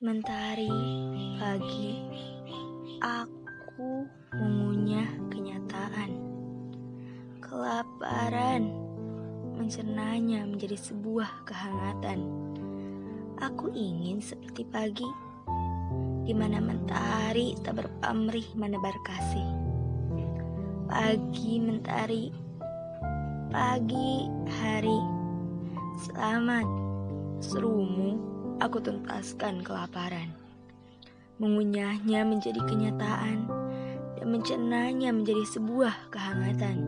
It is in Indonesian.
Mentari pagi, aku mengunyah kenyataan. Kelaparan mencernanya menjadi sebuah kehangatan. Aku ingin seperti pagi, di mana mentari tak berpamrih menebar kasih. Pagi mentari, pagi hari, selamat serumu aku tuntaskan kelaparan. Mengunyahnya menjadi kenyataan dan mencernanya menjadi sebuah kehangatan.